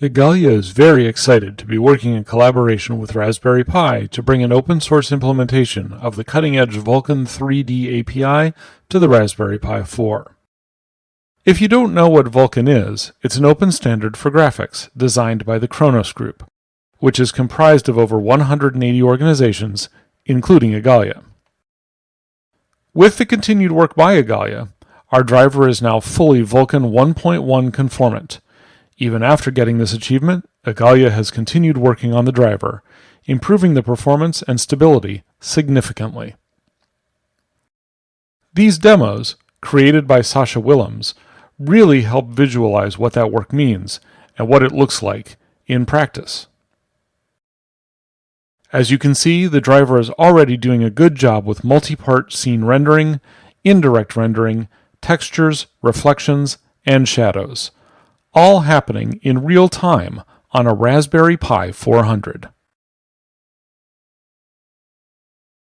Igalia is very excited to be working in collaboration with Raspberry Pi to bring an open source implementation of the cutting edge Vulkan 3D API to the Raspberry Pi 4. If you don't know what Vulkan is, it's an open standard for graphics designed by the Khronos Group, which is comprised of over 180 organizations, including Igalia. With the continued work by Igalia, our driver is now fully Vulkan 1.1 conformant, even after getting this achievement, Igalia has continued working on the driver, improving the performance and stability significantly. These demos, created by Sascha Willems, really help visualize what that work means and what it looks like in practice. As you can see, the driver is already doing a good job with multi-part scene rendering, indirect rendering, textures, reflections, and shadows all happening in real time on a Raspberry Pi 400.